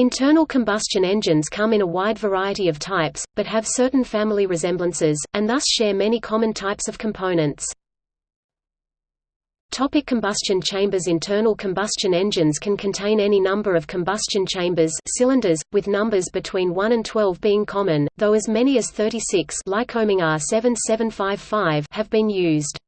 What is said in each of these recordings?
Internal combustion engines come in a wide variety of types, but have certain family resemblances, and thus share many common types of components. Topic combustion chambers Internal combustion engines can contain any number of combustion chambers cylinders, with numbers between 1 and 12 being common, though as many as 36 Lycoming R7755 have been used.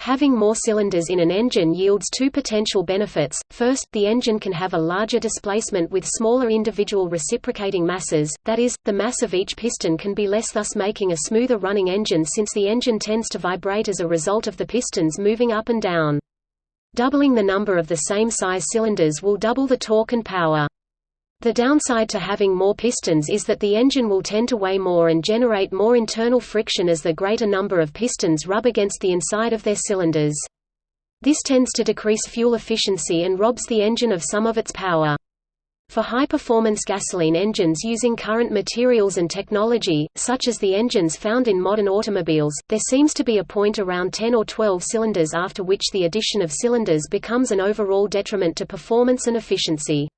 Having more cylinders in an engine yields two potential benefits. First, the engine can have a larger displacement with smaller individual reciprocating masses, that is, the mass of each piston can be less thus making a smoother running engine since the engine tends to vibrate as a result of the pistons moving up and down. Doubling the number of the same size cylinders will double the torque and power. The downside to having more pistons is that the engine will tend to weigh more and generate more internal friction as the greater number of pistons rub against the inside of their cylinders. This tends to decrease fuel efficiency and robs the engine of some of its power. For high-performance gasoline engines using current materials and technology, such as the engines found in modern automobiles, there seems to be a point around 10 or 12 cylinders after which the addition of cylinders becomes an overall detriment to performance and efficiency.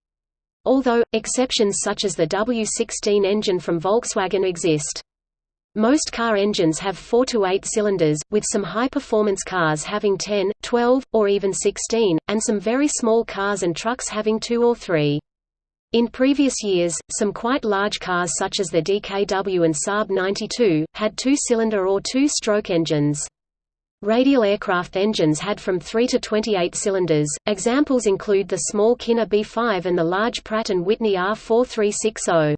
Although, exceptions such as the W16 engine from Volkswagen exist. Most car engines have 4 to 8 cylinders, with some high-performance cars having 10, 12, or even 16, and some very small cars and trucks having 2 or 3. In previous years, some quite large cars such as the DKW and Saab 92, had two-cylinder or two-stroke engines. Radial aircraft engines had from 3 to 28 cylinders. Examples include the small Kinner B5 and the large Pratt & Whitney R4360.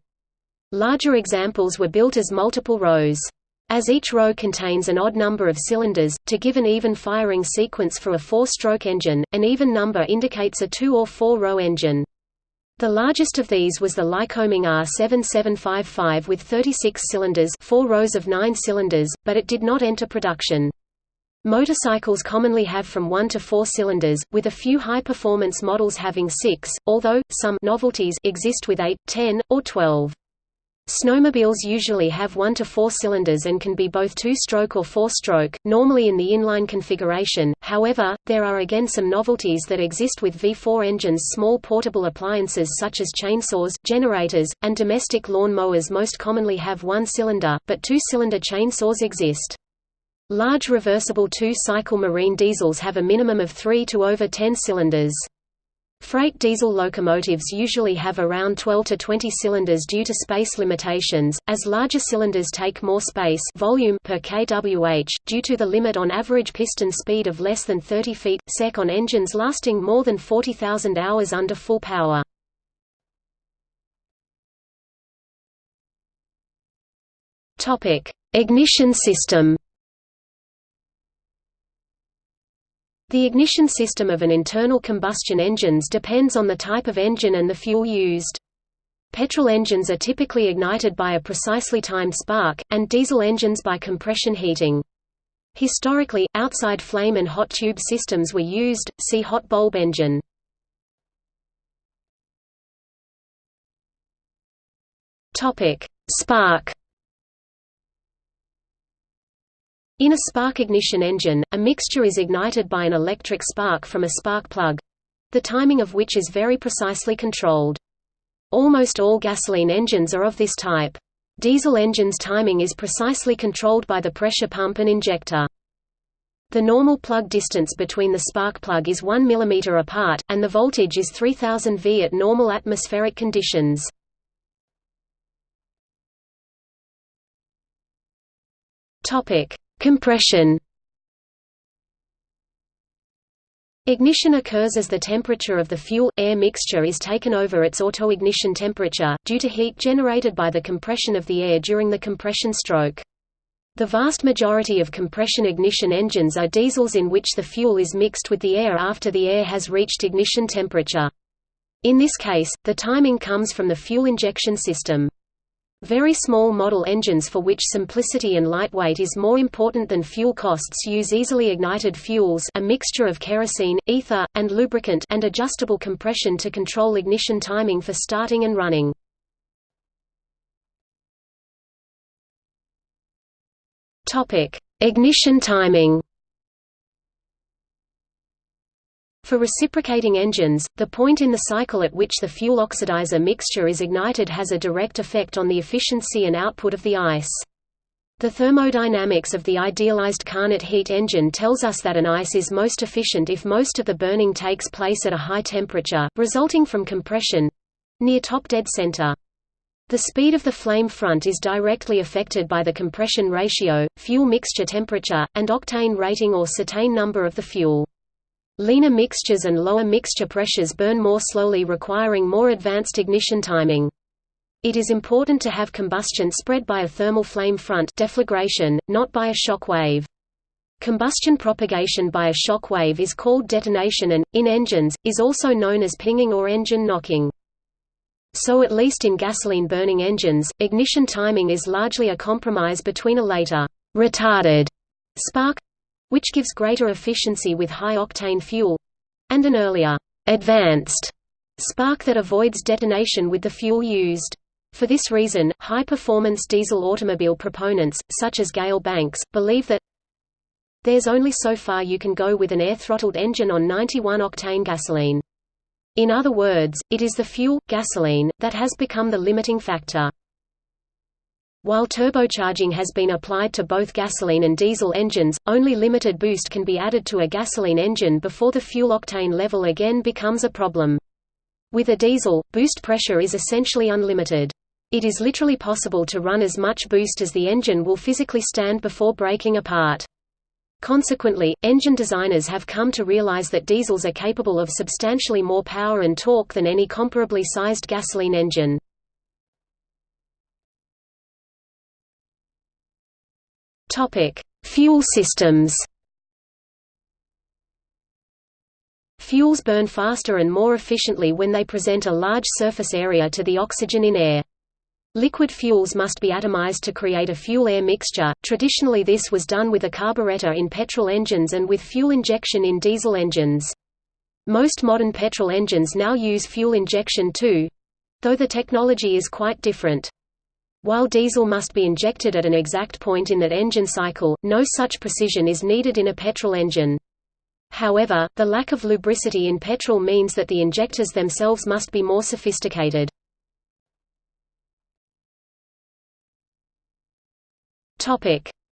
Larger examples were built as multiple rows. As each row contains an odd number of cylinders, to give an even firing sequence for a four-stroke engine, an even number indicates a two- or four-row engine. The largest of these was the Lycoming R7755 with 36 cylinders four rows of nine cylinders, but it did not enter production. Motorcycles commonly have from 1 to 4 cylinders, with a few high-performance models having 6, although, some novelties exist with 8, 10, or 12. Snowmobiles usually have 1 to 4 cylinders and can be both two-stroke or four-stroke, normally in the inline configuration, however, there are again some novelties that exist with V4 engines Small portable appliances such as chainsaws, generators, and domestic lawn mowers most commonly have one cylinder, but two-cylinder chainsaws exist. Large reversible two-cycle marine diesels have a minimum of 3 to over 10 cylinders. Freight diesel locomotives usually have around 12 to 20 cylinders due to space limitations, as larger cylinders take more space volume per kWh, due to the limit on average piston speed of less than 30 feet sec on engines lasting more than 40,000 hours under full power. Ignition system The ignition system of an internal combustion engines depends on the type of engine and the fuel used. Petrol engines are typically ignited by a precisely timed spark, and diesel engines by compression heating. Historically, outside flame and hot tube systems were used, see hot bulb engine. Spark In a spark ignition engine, a mixture is ignited by an electric spark from a spark plug—the timing of which is very precisely controlled. Almost all gasoline engines are of this type. Diesel engines' timing is precisely controlled by the pressure pump and injector. The normal plug distance between the spark plug is 1 mm apart, and the voltage is 3000 V at normal atmospheric conditions. Topic: Compression Ignition occurs as the temperature of the fuel-air mixture is taken over its autoignition temperature, due to heat generated by the compression of the air during the compression stroke. The vast majority of compression ignition engines are diesels in which the fuel is mixed with the air after the air has reached ignition temperature. In this case, the timing comes from the fuel injection system. Very small model engines for which simplicity and lightweight is more important than fuel costs use easily ignited fuels a mixture of kerosene, ether, and lubricant and adjustable compression to control ignition timing for starting and running. Ignition timing For reciprocating engines, the point in the cycle at which the fuel oxidizer mixture is ignited has a direct effect on the efficiency and output of the ICE. The thermodynamics of the idealized Carnot heat engine tells us that an ICE is most efficient if most of the burning takes place at a high temperature, resulting from compression—near top dead center. The speed of the flame front is directly affected by the compression ratio, fuel mixture temperature, and octane rating or cetane number of the fuel. Leaner mixtures and lower mixture pressures burn more slowly requiring more advanced ignition timing. It is important to have combustion spread by a thermal flame front deflagration, not by a shock wave. Combustion propagation by a shock wave is called detonation and, in engines, is also known as pinging or engine knocking. So at least in gasoline-burning engines, ignition timing is largely a compromise between a later retarded spark which gives greater efficiency with high-octane fuel and an earlier, advanced spark that avoids detonation with the fuel used. For this reason, high-performance diesel automobile proponents, such as Gale Banks, believe that there's only so far you can go with an air-throttled engine on 91-octane gasoline. In other words, it is the fuel, gasoline, that has become the limiting factor. While turbocharging has been applied to both gasoline and diesel engines, only limited boost can be added to a gasoline engine before the fuel octane level again becomes a problem. With a diesel, boost pressure is essentially unlimited. It is literally possible to run as much boost as the engine will physically stand before breaking apart. Consequently, engine designers have come to realize that diesels are capable of substantially more power and torque than any comparably sized gasoline engine. Topic: Fuel systems. Fuels burn faster and more efficiently when they present a large surface area to the oxygen in air. Liquid fuels must be atomized to create a fuel-air mixture. Traditionally this was done with a carburetor in petrol engines and with fuel injection in diesel engines. Most modern petrol engines now use fuel injection too, though the technology is quite different. While diesel must be injected at an exact point in that engine cycle, no such precision is needed in a petrol engine. However, the lack of lubricity in petrol means that the injectors themselves must be more sophisticated.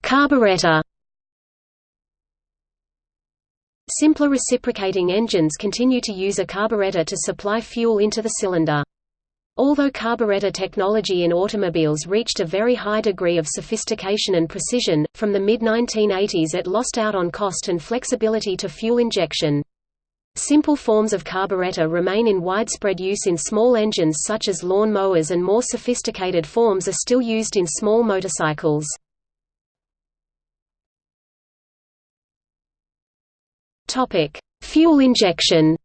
Carburetor Simpler reciprocating engines continue to use a carburetor to supply fuel into the cylinder. Although carburetor technology in automobiles reached a very high degree of sophistication and precision, from the mid-1980s it lost out on cost and flexibility to fuel injection. Simple forms of carburetor remain in widespread use in small engines such as lawn mowers and more sophisticated forms are still used in small motorcycles. Fuel injection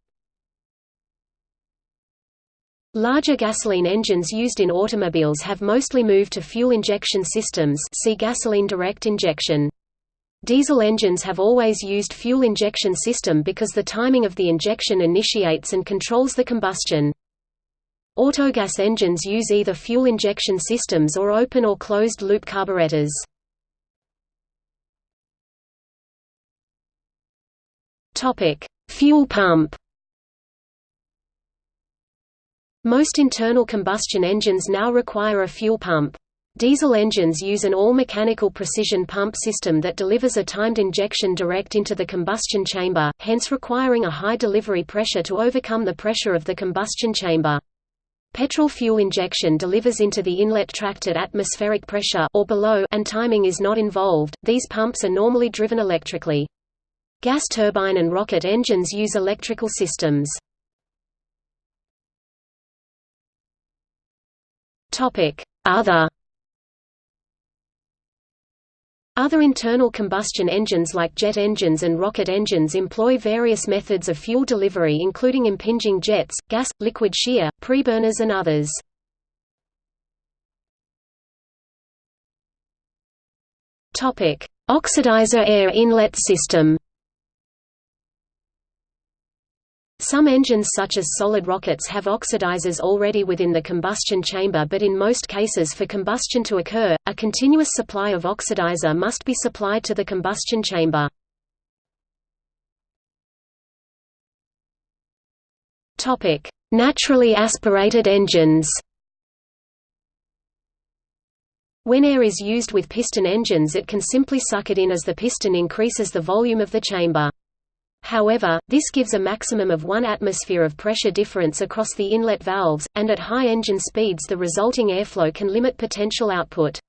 Larger gasoline engines used in automobiles have mostly moved to fuel injection systems see gasoline direct injection. Diesel engines have always used fuel injection system because the timing of the injection initiates and controls the combustion. Autogas engines use either fuel injection systems or open or closed-loop carburetors. Fuel pump Most internal combustion engines now require a fuel pump. Diesel engines use an all-mechanical precision pump system that delivers a timed injection direct into the combustion chamber, hence requiring a high delivery pressure to overcome the pressure of the combustion chamber. Petrol fuel injection delivers into the inlet tract at atmospheric pressure or below and timing is not involved. These pumps are normally driven electrically. Gas turbine and rocket engines use electrical systems. Other Other internal combustion engines like jet engines and rocket engines employ various methods of fuel delivery including impinging jets, gas, liquid shear, preburners and others. Oxidizer air inlet system Some engines such as solid rockets have oxidizers already within the combustion chamber but in most cases for combustion to occur, a continuous supply of oxidizer must be supplied to the combustion chamber. Naturally aspirated engines. When air is used with piston engines it can simply suck it in as the piston increases the volume of the chamber. However, this gives a maximum of 1 atmosphere of pressure difference across the inlet valves, and at high engine speeds the resulting airflow can limit potential output.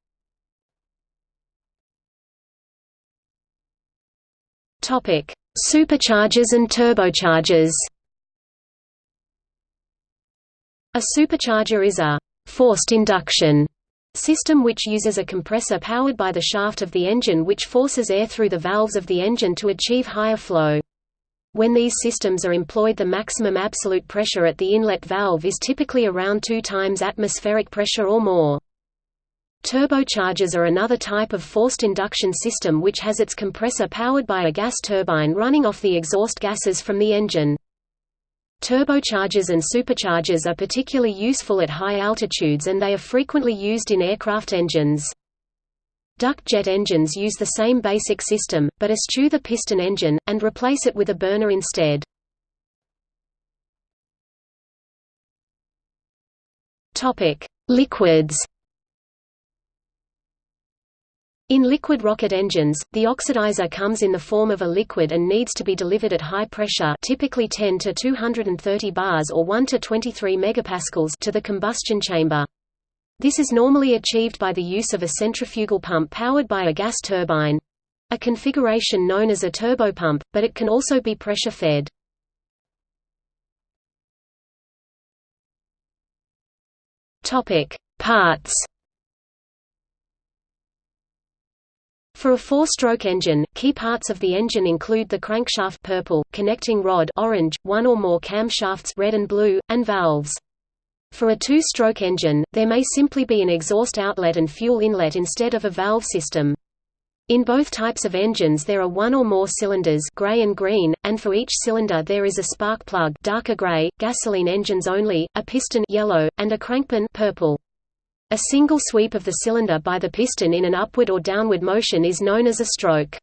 Superchargers and turbochargers A supercharger is a «forced induction» system which uses a compressor powered by the shaft of the engine which forces air through the valves of the engine to achieve higher flow. When these systems are employed the maximum absolute pressure at the inlet valve is typically around 2 times atmospheric pressure or more. Turbochargers are another type of forced induction system which has its compressor powered by a gas turbine running off the exhaust gases from the engine. Turbochargers and superchargers are particularly useful at high altitudes and they are frequently used in aircraft engines. Duct jet engines use the same basic system, but eschew the piston engine, and replace it with a burner instead. Liquids in liquid rocket engines, the oxidizer comes in the form of a liquid and needs to be delivered at high pressure typically 10 to 230 bars or 1 to 23 megapascals to the combustion chamber. This is normally achieved by the use of a centrifugal pump powered by a gas turbine—a configuration known as a turbopump, but it can also be pressure-fed. Parts For a four-stroke engine, key parts of the engine include the crankshaft purple, connecting rod orange, one or more camshafts red and blue, and valves. For a two-stroke engine, there may simply be an exhaust outlet and fuel inlet instead of a valve system. In both types of engines there are one or more cylinders gray and green, and for each cylinder there is a spark plug darker gray, gasoline engines only, a piston yellow, and a crankpin purple. A single sweep of the cylinder by the piston in an upward or downward motion is known as a stroke.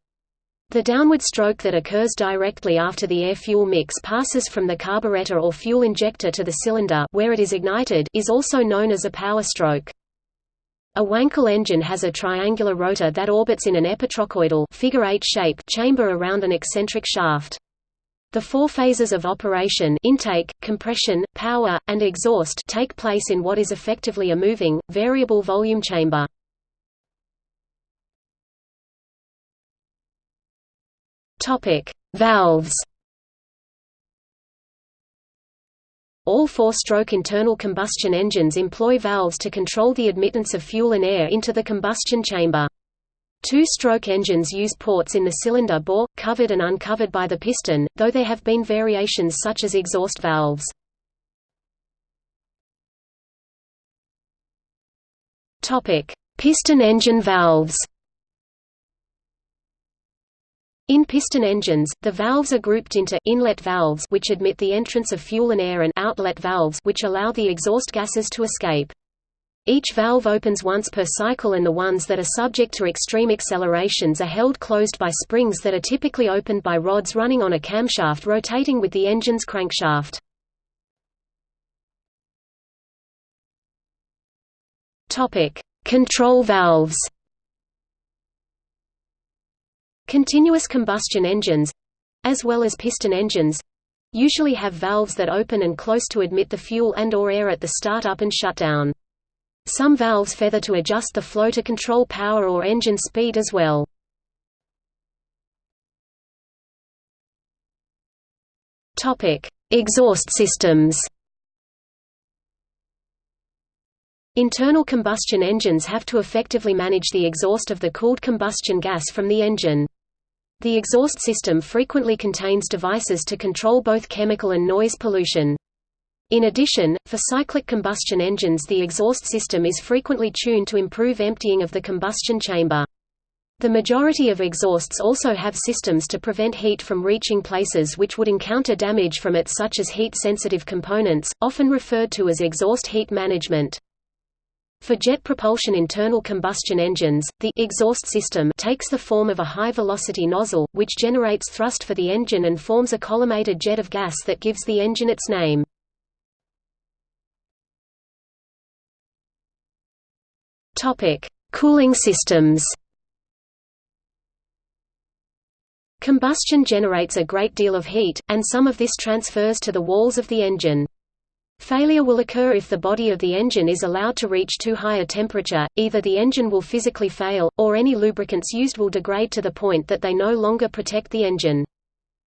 The downward stroke that occurs directly after the air-fuel mix passes from the carburetor or fuel injector to the cylinder where it is ignited is also known as a power stroke. A Wankel engine has a triangular rotor that orbits in an epitrochoidal figure eight shape chamber around an eccentric shaft. The four phases of operation intake, compression, power, and exhaust take place in what is effectively a moving, variable volume chamber. Valves All four-stroke internal combustion engines employ valves to control the admittance of fuel and air into the combustion chamber. Two-stroke engines use ports in the cylinder bore, covered and uncovered by the piston, though there have been variations such as exhaust valves. piston engine valves in piston engines, the valves are grouped into inlet valves which admit the entrance of fuel and air and outlet valves which allow the exhaust gases to escape. Each valve opens once per cycle and the ones that are subject to extreme accelerations are held closed by springs that are typically opened by rods running on a camshaft rotating with the engine's crankshaft. Control valves Continuous combustion engines—as well as piston engines—usually have valves that open and close to admit the fuel and or air at the start-up and shutdown. Some valves feather to adjust the flow to control power or engine speed as well. Exhaust systems Internal combustion engines have to effectively manage the exhaust of the cooled combustion gas from the engine. The exhaust system frequently contains devices to control both chemical and noise pollution. In addition, for cyclic combustion engines the exhaust system is frequently tuned to improve emptying of the combustion chamber. The majority of exhausts also have systems to prevent heat from reaching places which would encounter damage from it such as heat-sensitive components, often referred to as exhaust heat management. For jet propulsion internal combustion engines, the exhaust system takes the form of a high-velocity nozzle, which generates thrust for the engine and forms a collimated jet of gas that gives the engine its name. Cooling systems Combustion generates a great deal of heat, and some of this transfers to the walls of the engine. Failure will occur if the body of the engine is allowed to reach too high a temperature, either the engine will physically fail, or any lubricants used will degrade to the point that they no longer protect the engine.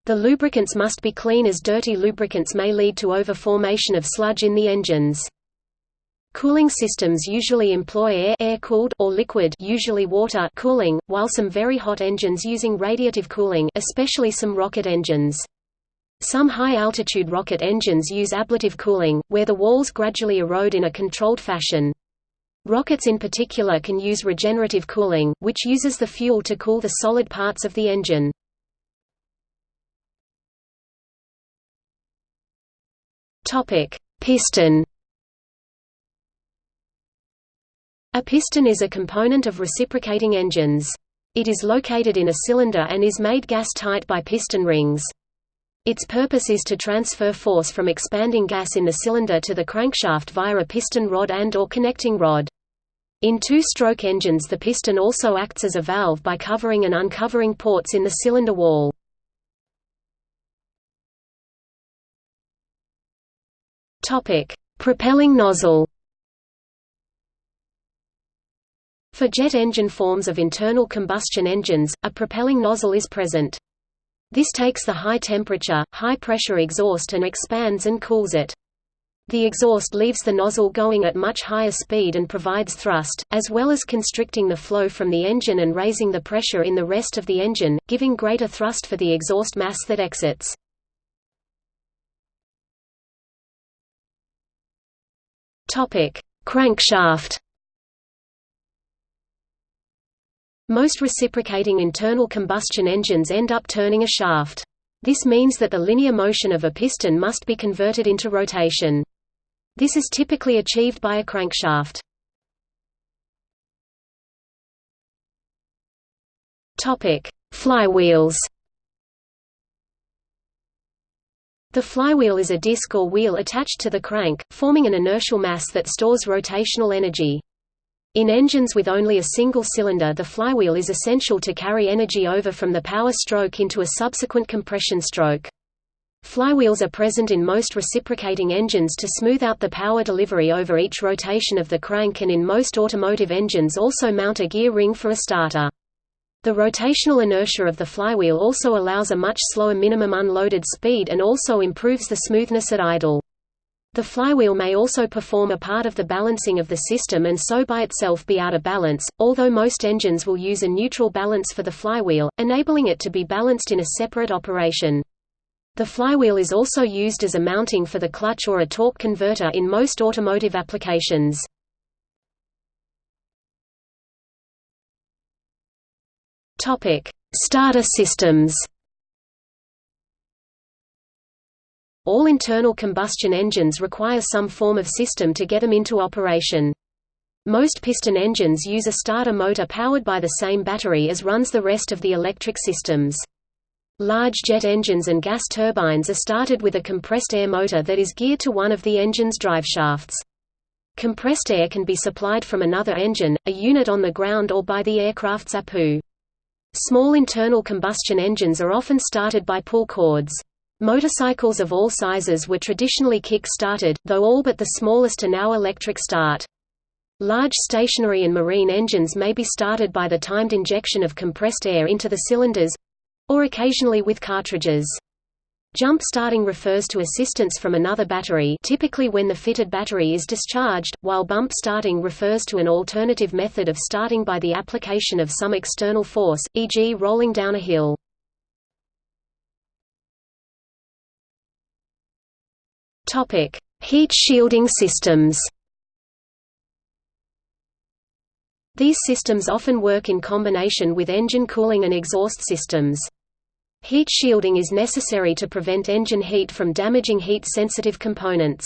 The lubricants must be clean as dirty lubricants may lead to over-formation of sludge in the engines. Cooling systems usually employ air air-cooled or liquid usually water cooling, while some very hot engines using radiative cooling especially some rocket engines. Some high-altitude rocket engines use ablative cooling, where the walls gradually erode in a controlled fashion. Rockets in particular can use regenerative cooling, which uses the fuel to cool the solid parts of the engine. Piston A piston is a component of reciprocating engines. It is located in a cylinder and is made gas-tight by piston rings. Its purpose is to transfer force from expanding gas in the cylinder to the crankshaft via a piston rod and or connecting rod. In two-stroke engines the piston also acts as a valve by covering and uncovering ports in the cylinder wall. Propelling nozzle For jet engine forms of internal combustion engines, a propelling nozzle is present. This takes the high-temperature, high-pressure exhaust and expands and cools it. The exhaust leaves the nozzle going at much higher speed and provides thrust, as well as constricting the flow from the engine and raising the pressure in the rest of the engine, giving greater thrust for the exhaust mass that exits. Crankshaft Most reciprocating internal combustion engines end up turning a shaft. This means that the linear motion of a piston must be converted into rotation. This is typically achieved by a crankshaft. Flywheels The flywheel is a disc or wheel attached to the crank, forming an inertial mass that stores rotational energy. In engines with only a single cylinder the flywheel is essential to carry energy over from the power stroke into a subsequent compression stroke. Flywheels are present in most reciprocating engines to smooth out the power delivery over each rotation of the crank and in most automotive engines also mount a gear ring for a starter. The rotational inertia of the flywheel also allows a much slower minimum unloaded speed and also improves the smoothness at idle. The flywheel may also perform a part of the balancing of the system and so by itself be out of balance, although most engines will use a neutral balance for the flywheel, enabling it to be balanced in a separate operation. The flywheel is also used as a mounting for the clutch or a torque converter in most automotive applications. Starter systems All internal combustion engines require some form of system to get them into operation. Most piston engines use a starter motor powered by the same battery as runs the rest of the electric systems. Large jet engines and gas turbines are started with a compressed air motor that is geared to one of the engine's driveshafts. Compressed air can be supplied from another engine, a unit on the ground or by the aircraft's APU. Small internal combustion engines are often started by pull cords. Motorcycles of all sizes were traditionally kick-started, though all but the smallest are now electric start. Large stationary and marine engines may be started by the timed injection of compressed air into the cylinders—or occasionally with cartridges. Jump starting refers to assistance from another battery typically when the fitted battery is discharged, while bump starting refers to an alternative method of starting by the application of some external force, e.g. rolling down a hill. Topic: Heat shielding systems. These systems often work in combination with engine cooling and exhaust systems. Heat shielding is necessary to prevent engine heat from damaging heat-sensitive components.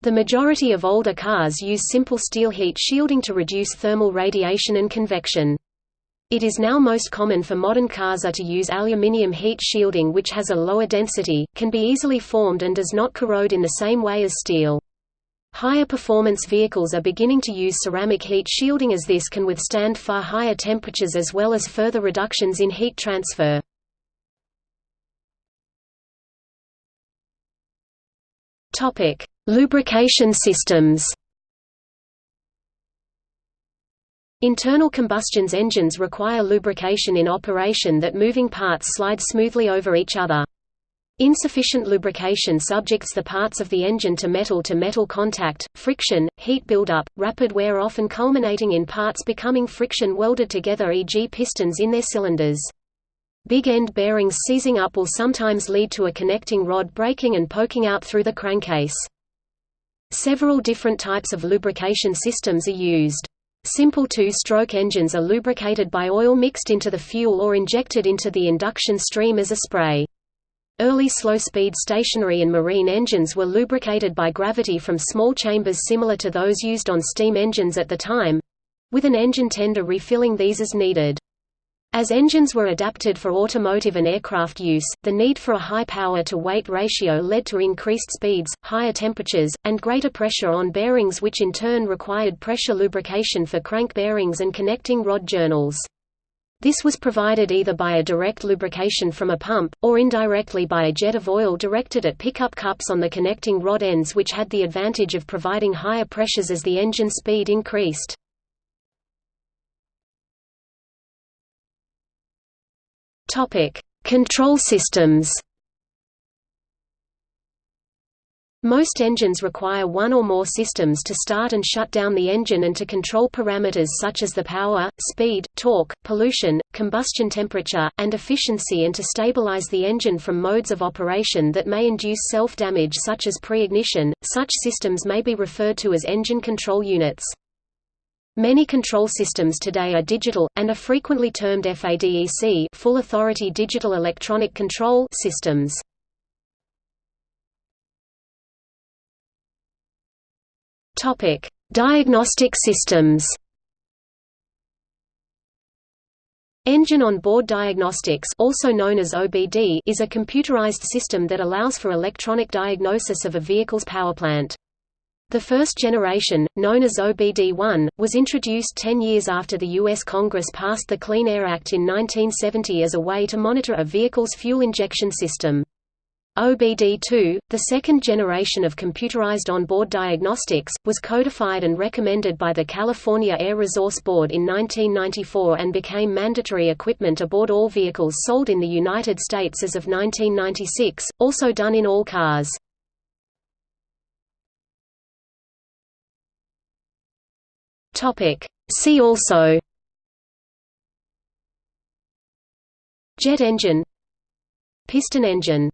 The majority of older cars use simple steel heat shielding to reduce thermal radiation and convection. It is now most common for modern cars are to use aluminium heat shielding which has a lower density, can be easily formed and does not corrode in the same way as steel. Higher performance vehicles are beginning to use ceramic heat shielding as this can withstand far higher temperatures as well as further reductions in heat transfer. Lubrication systems. Internal combustion engines require lubrication in operation that moving parts slide smoothly over each other. Insufficient lubrication subjects the parts of the engine to metal-to-metal -metal contact, friction, heat buildup, rapid wear often culminating in parts becoming friction welded together e.g. pistons in their cylinders. Big end bearings seizing up will sometimes lead to a connecting rod breaking and poking out through the crankcase. Several different types of lubrication systems are used. Simple two-stroke engines are lubricated by oil mixed into the fuel or injected into the induction stream as a spray. Early slow-speed stationary and marine engines were lubricated by gravity from small chambers similar to those used on steam engines at the time—with an engine tender refilling these as needed. As engines were adapted for automotive and aircraft use, the need for a high power-to-weight ratio led to increased speeds, higher temperatures, and greater pressure on bearings which in turn required pressure lubrication for crank bearings and connecting rod journals. This was provided either by a direct lubrication from a pump, or indirectly by a jet of oil directed at pickup cups on the connecting rod ends which had the advantage of providing higher pressures as the engine speed increased. Topic: Control systems. Most engines require one or more systems to start and shut down the engine and to control parameters such as the power, speed, torque, pollution, combustion temperature, and efficiency and to stabilize the engine from modes of operation that may induce self-damage such as pre-ignition. Such systems may be referred to as engine control units. Many control systems today are digital, and are frequently termed FADEC full authority digital electronic control systems. Diagnostic systems Engine on Board Diagnostics also known as OBD is a computerized system that allows for electronic diagnosis of a vehicle's powerplant. The first generation, known as OBD-1, was introduced 10 years after the U.S. Congress passed the Clean Air Act in 1970 as a way to monitor a vehicle's fuel injection system. OBD-2, the second generation of computerized onboard diagnostics, was codified and recommended by the California Air Resource Board in 1994 and became mandatory equipment aboard all vehicles sold in the United States as of 1996, also done in all cars. Topic. See also. Jet engine. Piston engine